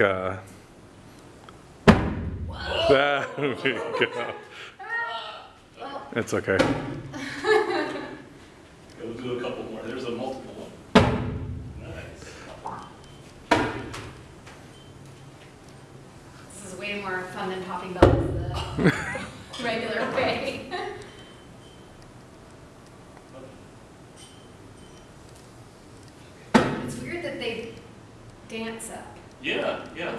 like, uh, there we go. It's okay. Okay, We'll do a couple more. There's a multiple one. Nice. This is way more fun than popping bubbles the regular way. It's weird that they dance up. Yeah, yeah.